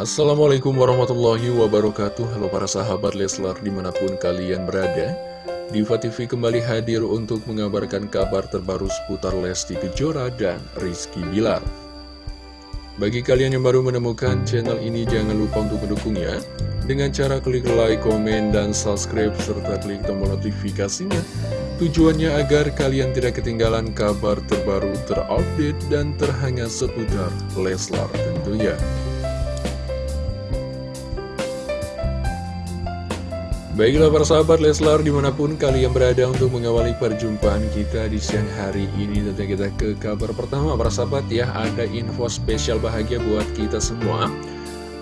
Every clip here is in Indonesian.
Assalamualaikum warahmatullahi wabarakatuh. Halo para sahabat Leslar di mana pun kalian berada. Diva TV kembali hadir untuk mengabarkan kabar terbaru seputar Lesti Kejora dan Rizky Bilar. Bagi kalian yang baru menemukan channel ini jangan lupa untuk mendukungnya. Dengan cara klik like, komen, dan subscribe serta klik tombol notifikasinya. Tujuannya agar kalian tidak ketinggalan kabar terbaru terupdate dan terhangat seputar Leslar tentunya Baiklah para sahabat Leslar di mana pun kalian berada untuk mengawali perjumpaan kita di siang hari ini Tentunya kita ke kabar pertama para sahabat ya. Ada info spesial bahagia buat kita semua.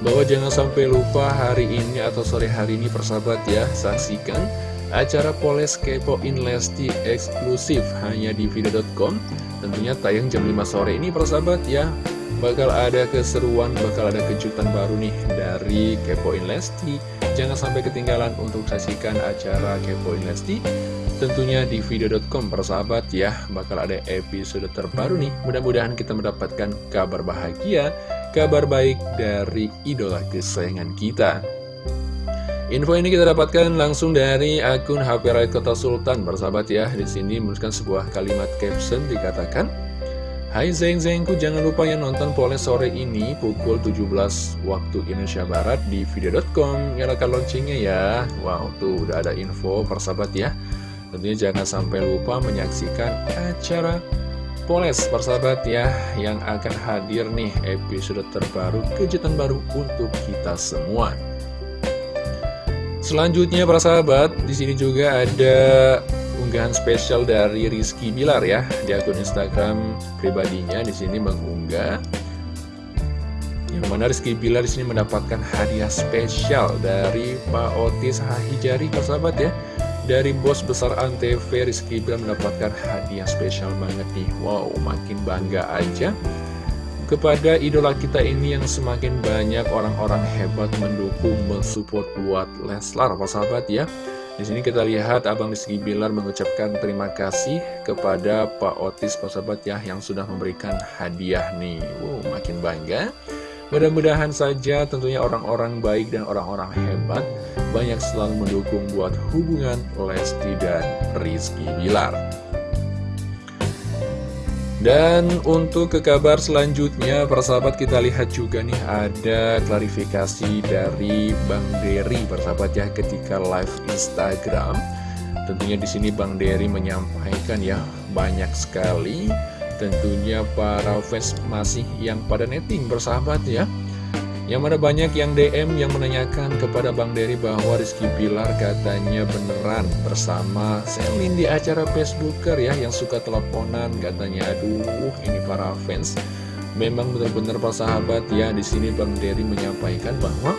Bahwa jangan sampai lupa hari ini atau sore hari ini persahabat ya Saksikan acara Poles Kepoin Lesti eksklusif hanya di video.com Tentunya tayang jam 5 sore ini persahabat ya. Bakal ada keseruan, bakal ada kejutan baru nih dari Kepoin Lesti Jangan sampai ketinggalan untuk saksikan acara Kepoin Lesti Tentunya di video.com persahabat ya. Bakal ada episode terbaru nih. Mudah-mudahan kita mendapatkan kabar bahagia Kabar baik dari idola kesayangan kita. Info ini kita dapatkan langsung dari akun HP Raid Kota Sultan Persahabat ya. Di sini menuliskan sebuah kalimat caption dikatakan Hai Zeng Zengku, jangan lupa ya nonton Poles sore ini pukul 17 waktu Indonesia Barat di video.com Nyalakan loncengnya ya. Wow, tuh udah ada info persahabat ya. Tentunya jangan sampai lupa menyaksikan acara Poles persahabat ya Yang akan hadir nih episode terbaru, kejutan baru untuk kita semua. Selanjutnya persahabat, di sini juga ada unggahan spesial dari Rizky Bilar ya di akun Instagram pribadinya. Di sini mengunggah yang mana Rizky Bilar di sini mendapatkan hadiah spesial dari Pak Otis Hahijari persahabat ya. Dari bos besar Antv Rizky Bilar mendapatkan hadiah spesial banget nih. Wow makin bangga aja kepada idola kita ini yang semakin banyak orang-orang hebat mendukung mensupport buat Leslar persahabat ya di sini kita lihat Abang Rizky Bilar mengucapkan terima kasih kepada Pak Otis Sahabat ya yang sudah memberikan hadiah nih. Wow, makin bangga. Mudah-mudahan saja tentunya orang-orang baik dan orang-orang hebat banyak selalu mendukung buat hubungan Lesti dan Rizky Bilar. Dan untuk ke kabar selanjutnya, persahabat kita lihat juga nih ada klarifikasi dari Bang Dery, persahabat ya, ketika live Instagram. Tentunya di sini Bang Dery menyampaikan ya, banyak sekali tentunya para fans masih yang pada netting bersahabat ya. Yang mana banyak yang DM yang menanyakan kepada Bang Dery bahwa Rizky Pilar katanya beneran bersama Selin di acara Facebooker ya yang suka teleponan katanya aduh ini para fans. Memang benar-benar sahabat ya di sini Bang Dery menyampaikan bahwa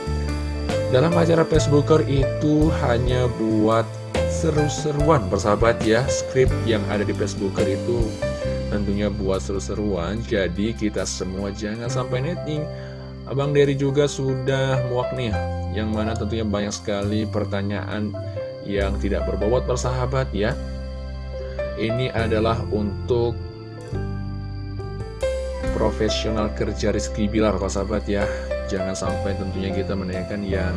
dalam acara Facebooker itu hanya buat seru-seruan persahabat ya skrip yang ada di Facebooker itu. Tentunya buat seru-seruan jadi kita semua jangan sampai netting Abang Dery juga sudah muak nih Yang mana tentunya banyak sekali pertanyaan yang tidak berbobot persahabat ya. Ini adalah untuk profesional kerja Rizky Bilar persahabat ya. Jangan sampai tentunya kita menanyakan yang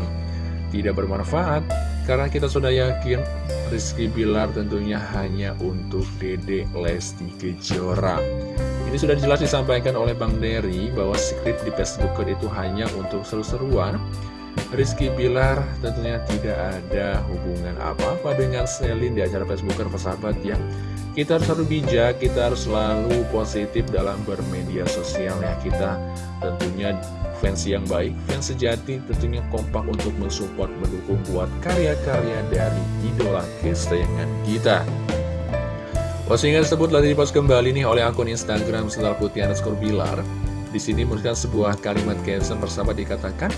tidak bermanfaat Karena kita sudah yakin Rizky Bilar tentunya hanya untuk Dede Lesti Kejora ini sudah jelas disampaikan oleh Bang Dery bahwa skrip di Facebook itu hanya untuk seru-seruan. Rizky Bilar tentunya tidak ada hubungan apa-apa dengan Selin di acara Facebooker persahabat ya. Kita harus selalu bijak, kita harus selalu positif dalam bermedia sosial ya. Kita tentunya fans yang baik, fans sejati tentunya kompak untuk mensupport, mendukung buat karya-karya dari idola kesayangan kita. Postingan tersebut telah dipost kembali nih oleh akun Instagram setelah putih underscore bilar. Di sini menuliskan sebuah kalimat caption bersama dikatakan,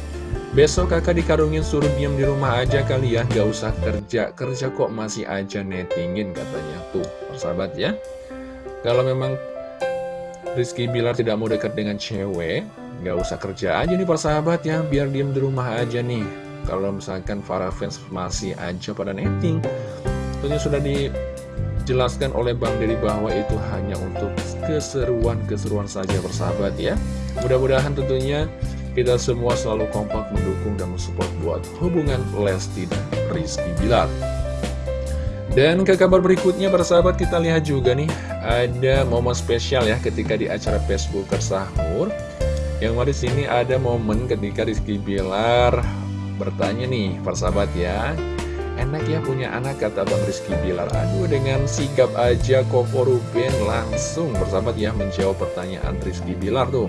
Besok kakak dikarungin suruh diam di rumah aja kali ya, gak usah kerja, kerja kok masih aja nettingin katanya. Tuh, persahabat ya. Kalau memang Rizky Bilar tidak mau dekat dengan cewek, gak usah kerja aja nih persahabat ya, biar diam di rumah aja nih. Kalau misalkan para fans masih aja pada netting, tentunya sudah di Jelaskan oleh Bang Dedi bahwa itu hanya untuk keseruan-keseruan saja bersahabat ya Mudah-mudahan tentunya kita semua selalu kompak mendukung dan mensupport buat hubungan Lesti dan Rizky Bilar. Dan ke kabar berikutnya persahabat kita lihat juga nih ada momen spesial ya ketika di acara Facebook Sahur. Yang di sini ada momen ketika Rizky Bilar bertanya nih persahabat ya. Enak ya punya anak kata Bang Rizky Bilar. Aduh dengan sigap aja Koko Ruben langsung persahabat ya menjawab pertanyaan Rizky Bilar tuh.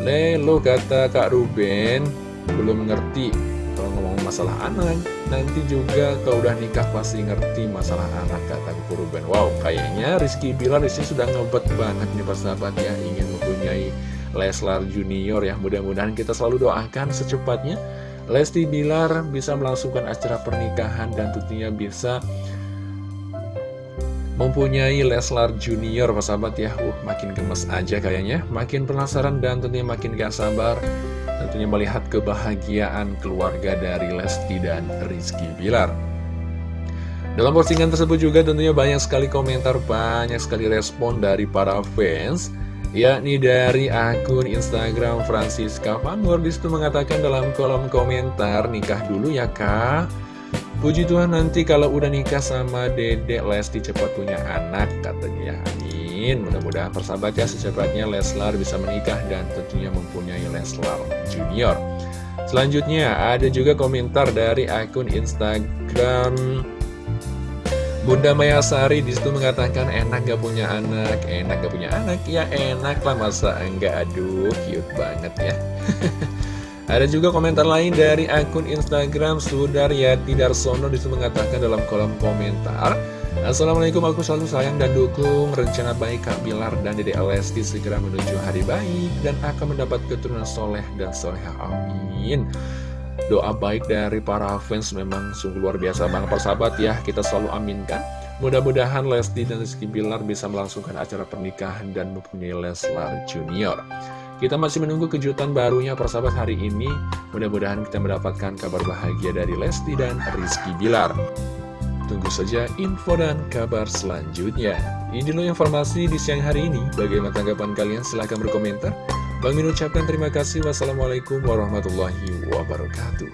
Le lo kata Kak Ruben belum ngerti kalau ngomong masalah anak. Nanti juga kalau udah nikah pasti ngerti masalah anak kata Koko Ruben. Wow kayaknya Rizky Bilar di sini sudah ngebet banget nih persahabat ya Ingin mempunyai Leslar Junior ya. Mudah-mudahan kita selalu doakan secepatnya. Lesti Bilar bisa melangsungkan acara pernikahan dan tentunya bisa mempunyai Leslar Junior sahabat ya. Uh, makin gemes aja kayaknya. Makin penasaran dan tentunya makin gak sabar. Tentunya melihat kebahagiaan keluarga dari Lesti dan Rizky Bilar. Dalam postingan tersebut juga tentunya banyak sekali komentar banyak sekali respon dari para fans yakni dari akun Instagram Francisca Fanwar di situ mengatakan dalam kolom komentar nikah dulu ya kak. Puji Tuhan nanti kalau udah nikah sama dedek Lesti cepat punya anak katanya. Ya amin. Mudah-mudahan persahabat ya secepatnya Leslar bisa menikah dan tentunya mempunyai Leslar Junior. Selanjutnya ada juga komentar dari akun Instagram Bunda Mayasari di situ mengatakan enak gak punya anak, enak gak punya anak, ya enak lah masa enggak, aduh cute banget ya. Ada juga komentar lain dari akun Instagram Sudaryati Darsono di situ mengatakan dalam kolom komentar Assalamualaikum aku selalu sayang dan dukung. Rencana baik Kak Bilar dan Dede Alesti segera menuju hari baik dan akan mendapat keturunan soleh dan soleha amin Doa baik dari para fans memang sungguh luar biasa banget. Persahabat ya Kita selalu aminkan. Mudah-mudahan Lesti dan Rizky Bilar bisa melangsungkan acara pernikahan dan mempunyai Leslar Junior. Kita masih menunggu kejutan barunya persahabat hari ini. Mudah-mudahan kita mendapatkan kabar bahagia dari Lesti dan Rizky Bilar. Tunggu saja info dan kabar selanjutnya. Ini dulu informasi di siang hari ini. Bagaimana tanggapan kalian? Silahkan berkomentar Bang Min ucapkan terima kasih. Wassalamualaikum warahmatullahi wabarakatuh.